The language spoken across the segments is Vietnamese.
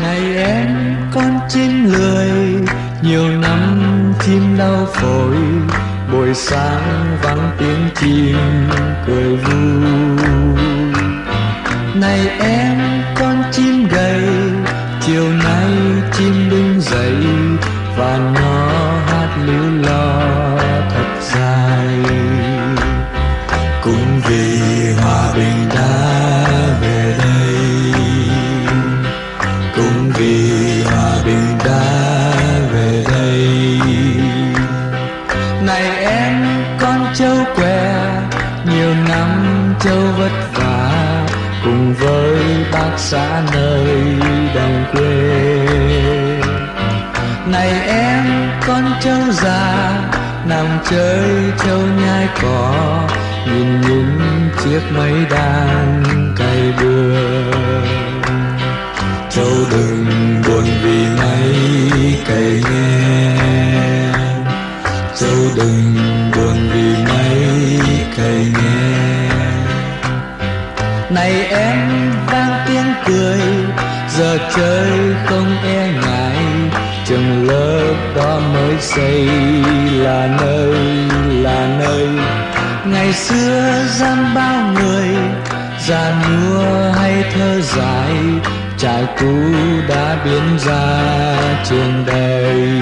này em con chim lười, nhiều năm chim đau phổi. Buổi sáng vắng tiếng chim cười vui. Này em, con chim gầy, chiều nay chim đứng dậy và nó hát líu lo châu vất vả cùng với bác xã nơi đồng quê. Này em, con trâu già, nằm chơi trâu nhai cỏ, nhìn những chiếc máy đàn cày bừa. Này em vang tiếng cười. Giờ chơi không e ngại trường lớp đó mới xây là nơi là nơi. Ngày xưa giam bao người, già nua hay thơ dài, trải cũ đã biến ra trường đầy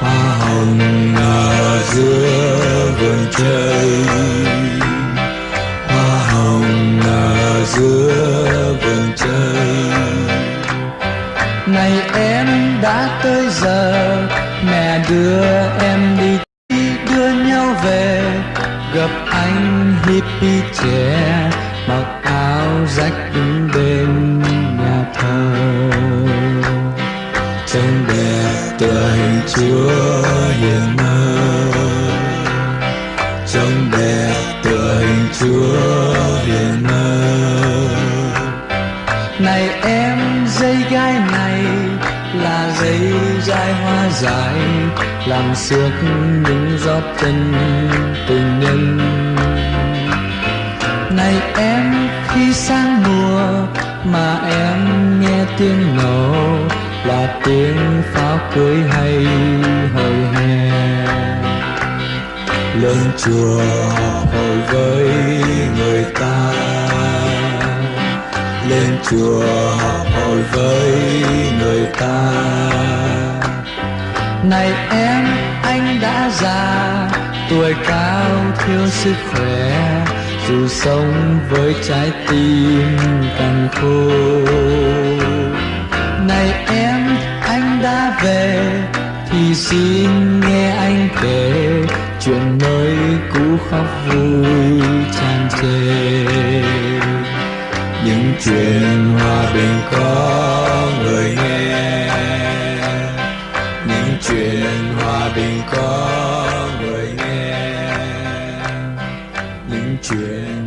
hoa hồng ở giữa vườn trời mẹ đưa em đi, đưa nhau về. Gặp anh hippie trẻ, mặc áo rách đứng bên nhà thờ. Trông đẹp tựa hình chúa hiền mơ trông đẹp tựa hình chúa hiền mơ dây dài hoa dài làm xước những giọt chân tình nhân. Này em, khi sang mùa mà em nghe tiếng nổ, là tiếng pháo cưới hay hồi hè. Lên chùa hồi với người ta. Lên chùa hồi với người ta này em, anh đã già, tuổi cao thiếu sức khỏe, dù sống với trái tim càng khô này em, anh đã về, thì xin nghe anh kể chuyện mới cũ khóc vui tràn trề. Những chuyện hòa bình có chuyện hòa bình có người nghe. Những chuyện